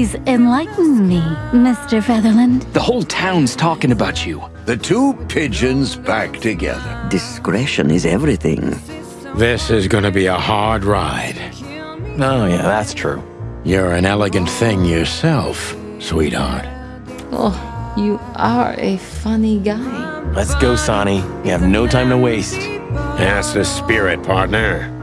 Please enlighten me, Mr. Featherland. The whole town's talking about you. The two pigeons back together. Discretion is everything. This is gonna be a hard ride. Oh, yeah, that's true. You're an elegant thing yourself, sweetheart. Oh, you are a funny guy. Let's go, Sonny. We have no time to waste. That's the spirit, partner.